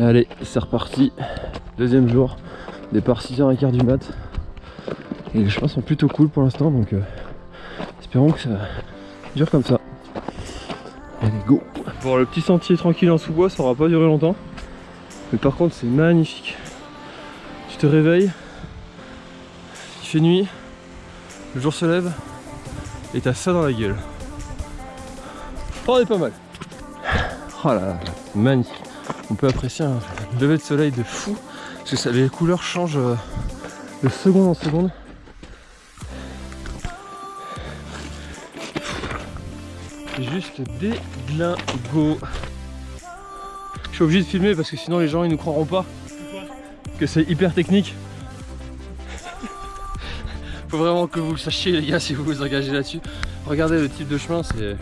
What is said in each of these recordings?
Allez, c'est reparti. Deuxième jour. Départ 6h15 du mat. Et les chemins sont plutôt cool pour l'instant, donc euh, espérons que ça dure comme ça. Allez, go Bon, le petit sentier tranquille en sous-bois, ça aura pas duré longtemps. Mais par contre, c'est magnifique. Tu te réveilles, il fait nuit, le jour se lève, et t'as ça dans la gueule. Oh, on est pas mal. Oh là là, magnifique. On peut apprécier un lever de soleil de fou, parce que les couleurs changent euh, de seconde en seconde. C'est juste déglingo. Je suis obligé de filmer parce que sinon les gens ils nous croiront pas que c'est hyper technique. Faut vraiment que vous le sachiez les gars si vous vous engagez là-dessus. Regardez le type de chemin, c'est...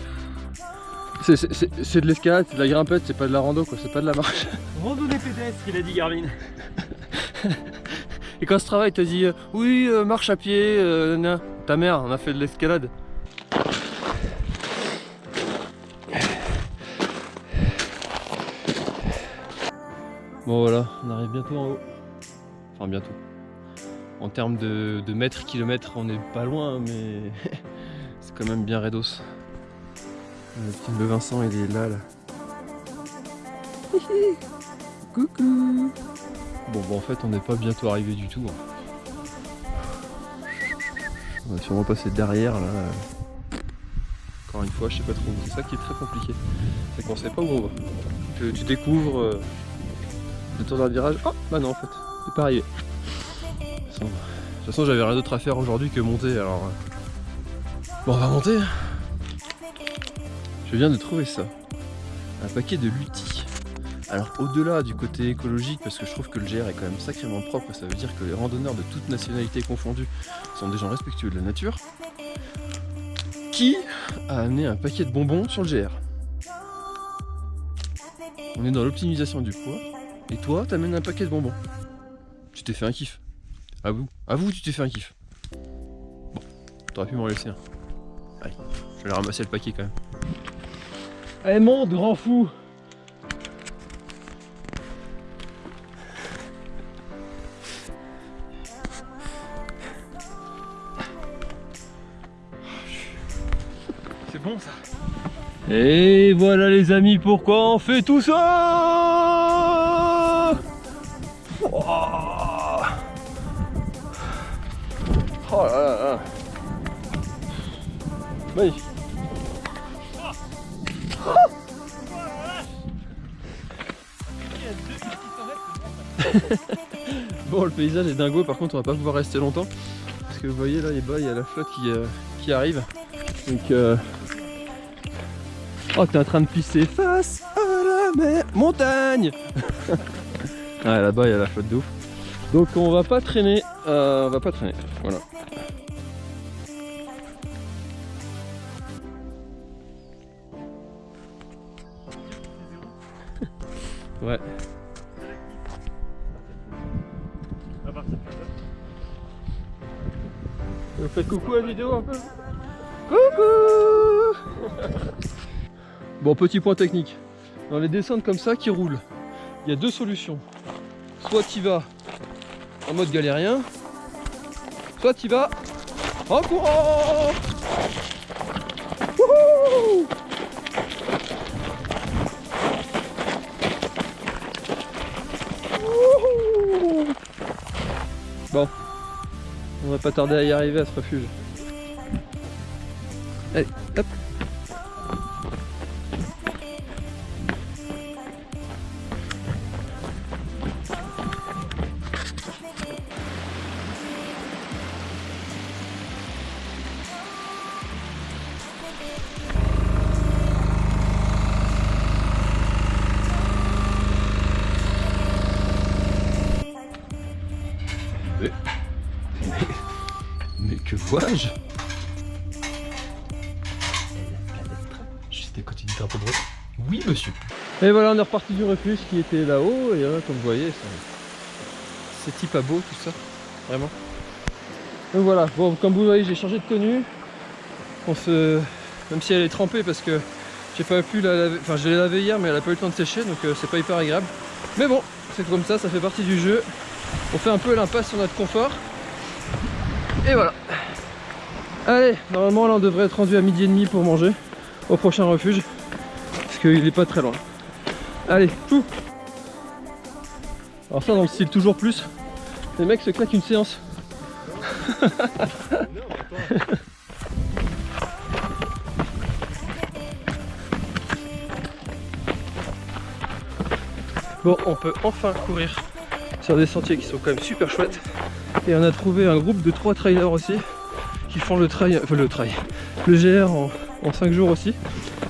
C'est de l'escalade, c'est de la grimpette, c'est pas de la rando quoi, c'est pas de la marche. Randonnée pédestre, il a dit Garvin. Et quand ce travail te dit euh, oui euh, marche à pied, euh, ta mère on a fait de l'escalade. Bon voilà, on arrive bientôt en haut. Enfin bientôt. En termes de, de mètres, kilomètres, on est pas loin, mais c'est quand même bien raidos. Le petit Le Vincent, il est là, là. Coucou Bon, bon, en fait, on n'est pas bientôt arrivé du tout. hein. On va sûrement passer derrière, là. Encore une fois, je sais pas trop. C'est ça qui est très compliqué. C'est qu'on sait pas où on va. Tu, tu découvres euh, le tour d'un virage. Oh, bah non, en fait, c'est pas arrivé. De toute façon, de toute façon, j'avais rien d'autre à faire aujourd'hui que monter, alors... euh. Bon, on va monter je viens de trouver ça. Un paquet de lutis. Alors au-delà du côté écologique, parce que je trouve que le GR est quand même sacrément propre, ça veut dire que les randonneurs de toutes nationalités confondues sont des gens respectueux de la nature. Qui a amené un paquet de bonbons sur le GR On est dans l'optimisation du poids. Et toi, t'amènes un paquet de bonbons. Tu t'es fait un kiff. Avoue. Avoue, tu t'es fait un kiff. Bon, t'aurais pu m'en laisser un. Allez, je vais aller ramasser le paquet quand même. Allez, monte, grand fou. C'est bon ça. Et voilà les amis, pourquoi on fait tout ça? Oh là là Bon le paysage est dingo par contre on va pas pouvoir rester longtemps. Parce que vous voyez là il y a la flotte qui, euh, qui arrive. Donc euh... Oh t'es en train de pisser face à la mer montagne. Ouais là-bas il y a la flotte d'eau donc on va pas traîner euh, on va pas traîner. Voilà. Ouais coucou à la vidéo Coucou Bon, petit point technique. Dans les descentes comme ça qui roulent, il y a deux solutions. Soit tu vas en mode galérien, soit tu vas en courant on va pas tarder à y arriver à ce refuge. Juste à côté du drapeau de Oui, monsieur. Et voilà, on est reparti du refuge qui était là-haut. Et là, comme vous voyez, c'est- c'est type à beau tout ça. Vraiment. Donc voilà, bon, comme vous voyez, j'ai changé de tenue. On se... Même si elle est trempée parce que J'ai pas pu la laver, enfin je l'ai lavée hier mais elle a pas eu le temps de sécher donc euh, c'est pas hyper agréable. Mais bon, c'est comme ça, ça fait partie du jeu. On fait un peu l'impasse sur notre confort. Et voilà. Allez, normalement là on devrait être rendu à midi et demi pour manger au prochain refuge. Parce qu'il est pas très loin. Allez, tout Alors ça dans le style toujours plus, les mecs se claquent une séance. Bon, on peut enfin courir sur des sentiers qui sont quand même super chouettes. Et on a trouvé un groupe de trois trailers aussi font le trail, enfin le trail, le GR en, en 5 jours aussi.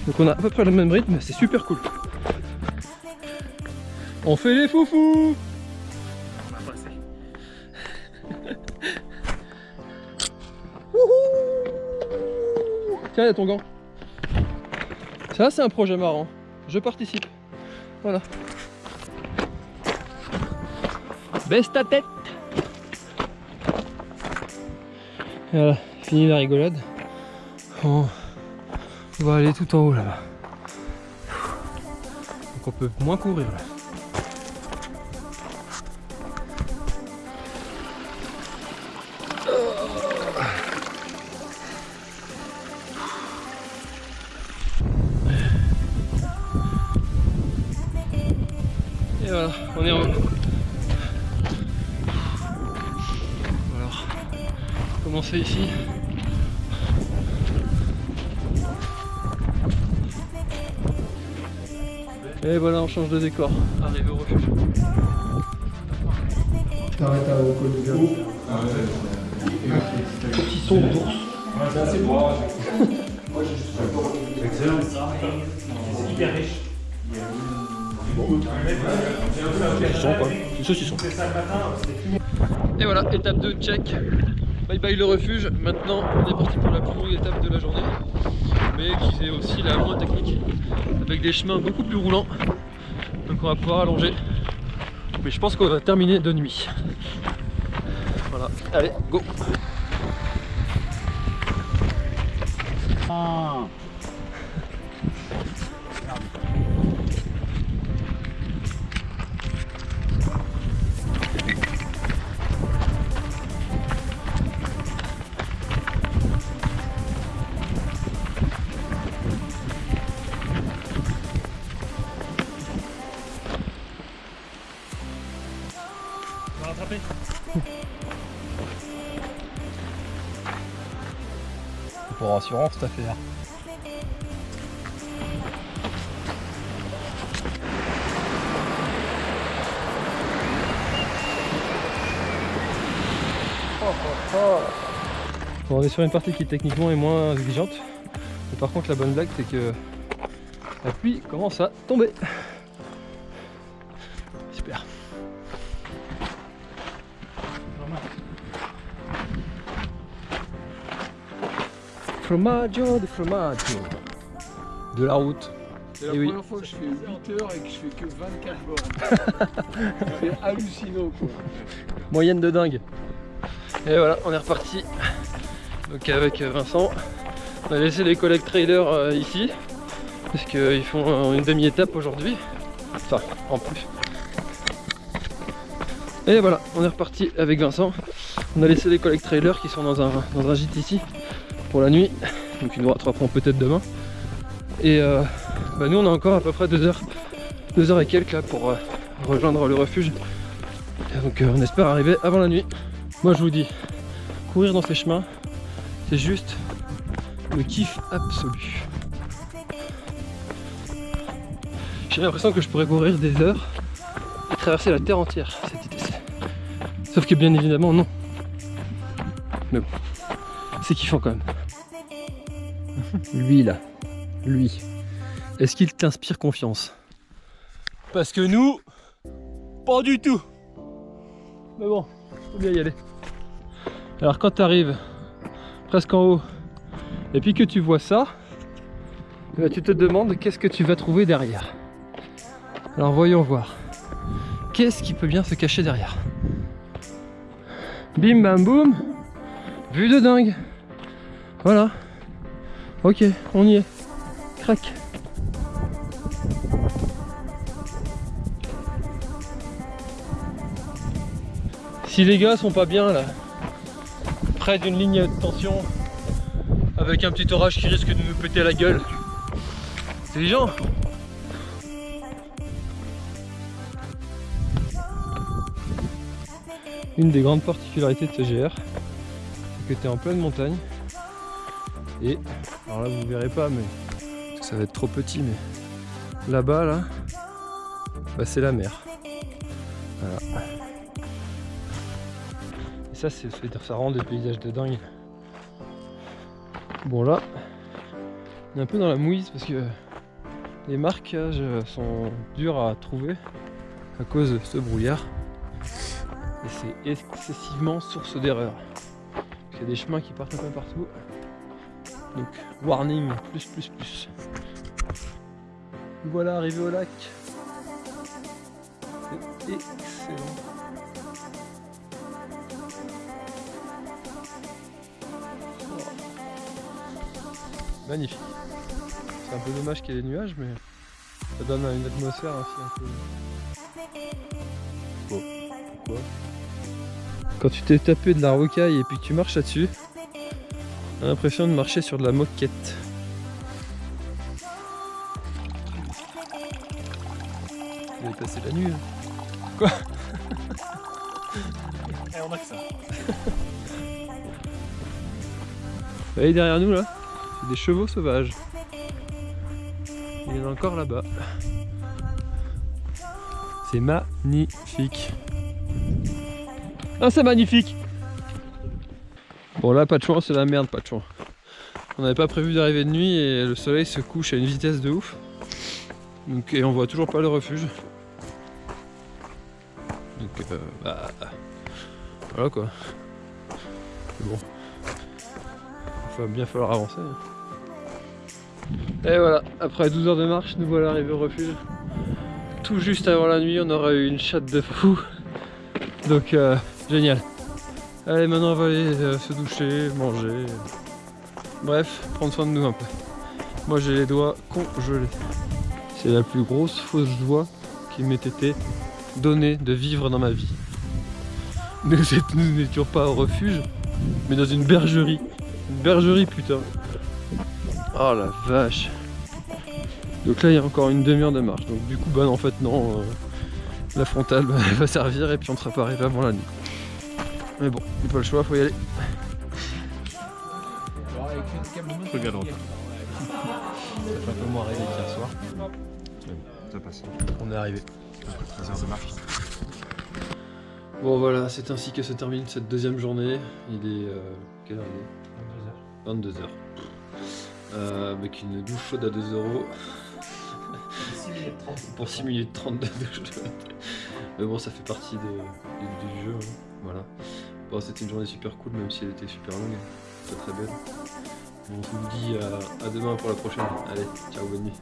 Donc on a à peu près le même rythme, c'est super cool. On fait les foufous. Tiens, il y a ton gant. Ça, c'est un projet marrant. Je participe. Voilà. Baisse ta tête Voilà, fini la rigolade. On va aller tout en haut là-bas. Donc on peut moins courir là. Et voilà, on est en haut. Alors, comment c'est ici? Et voilà, on change de décor. Arrivé au refuge. T'arrêtes au col du Petit son d'ours. Excellent. C'est hyper riche. Saucisson. Et voilà, étape 2, check. Bye bye le refuge. Maintenant, on est parti pour la plus longue étape de la journée. Mais qui est aussi la moins technique. Avec des chemins beaucoup plus roulants. Donc on va pouvoir allonger. Mais je pense qu'on va terminer de nuit. Voilà, allez, go On Pour assurance, cette affaire. Bon, on est sur une partie qui techniquement est moins exigeante. Mais par contre la bonne blague c'est que la pluie commence à tomber. Formaggio de formaggio. De la route. C'est la Eh oui. première fois que je fais 8 heures et que je fais que 24 bornes. C'est hallucinant quoi. Moyenne de dingue. Et voilà, on est reparti. Donc avec euh, Vincent, on a laissé les collègues trailers euh, ici. Parce qu'ils font euh, une demi-étape aujourd'hui. Enfin, en plus. Et voilà, on est reparti avec Vincent. On a laissé les collègues trailers qui sont dans un, dans un gîte ici pour la nuit. Donc ils nous rattraperont peut-être demain. Et euh, bah, nous on a encore à peu près deux heures, deux heures et quelques là pour euh, rejoindre le refuge. Donc euh, on espère arriver avant la nuit. Moi je vous dis, courir dans ces chemins, c'est juste le kiff absolu. J'ai l'impression que je pourrais courir des heures et traverser la terre entière. Sauf que bien évidemment non. Mais bon, c'est kiffant quand même. Lui là, lui. Est-ce qu'il t'inspire confiance? Parce que nous, pas du tout. Mais bon, faut bien y aller. Alors quand tu arrives presque en haut et puis que tu vois ça, eh ben, tu te demandes qu'est-ce que tu vas trouver derrière. Alors voyons voir. Qu'est-ce qui peut bien se cacher derrière? Bim bam boum Vue de dingue voilà. Ok, on y est. Crac. Si les gars sont pas bien là, près d'une ligne de tension, avec un petit orage qui risque de nous péter la gueule, c'est les gens. Une des grandes particularités de ce GR, c'est que tu en pleine montagne, et, alors là vous verrez pas, mais ça va être trop petit, mais là-bas, là, bah, c'est la mer. Voilà. Et ça, c'est ça rend des paysages de dingue. Bon là, on est un peu dans la mouise parce que les marquages sont durs à trouver à cause de ce brouillard. Et c'est excessivement source d'erreur. Il y a des chemins qui partent un peu partout. Donc warning plus plus plus. Voilà arrivé au lac. C'est excellent. Magnifique. C'est un peu dommage qu'il y ait des nuages, mais ça donne une atmosphère aussi un peu. Pourquoi Quand tu t'es tapé de la rocaille et puis que tu marches là-dessus, t'as l'impression de marcher sur de la moquette. Vous avez passé la nuit. hein. Eh, on a que ça. Vous voyez derrière nous là? C'est des chevaux sauvages. Il y en a encore là-bas. C'est magnifique. Ah c'est magnifique Bon là pas de chance, c'est la merde pas de chance. On n'avait pas prévu d'arriver de nuit et le soleil se couche à une vitesse de ouf. Donc, et on voit toujours pas le refuge. Donc euh, bah voilà quoi. Bon. Il va bien falloir avancer. hein. Et voilà, après 12 heures de marche, nous voilà arrivés au refuge. Tout juste avant la nuit, on aura eu une chatte de fou. Donc euh, génial. Allez, maintenant on va aller euh, se doucher, manger. Bref, prendre soin de nous un peu. Moi j'ai les doigts congelés. C'est la plus grosse fausse joie qui m'ait été donnée de vivre dans ma vie. Nous n'étions pas au refuge, mais dans une bergerie. Une bergerie putain. Oh la vache. Donc là il y a encore une demi-heure de marche. Donc du coup bah non, en fait non. euh, la frontale bah, va servir et puis on sera pas arrivé avant la nuit. Mais bon, il pas le choix, faut y aller. Regarde. Ça fait un peu moins rêver qu'hier soir. Ça passe. On est arrivé. 13 heures de marche. Bon voilà, c'est ainsi que se termine cette deuxième journée. Il est... euh, quelle heure il est? 22h. Euh, avec une douche chaude à 2 euros. Pour 6 minutes 30 de douche. Mais bon, ça fait partie de- du jeu. hein. Voilà. Bon, c'était une journée super cool, même si elle était super longue, très très belle. Bon, je vous dis à, euh, à demain pour la prochaine. Allez, ciao, bonne nuit.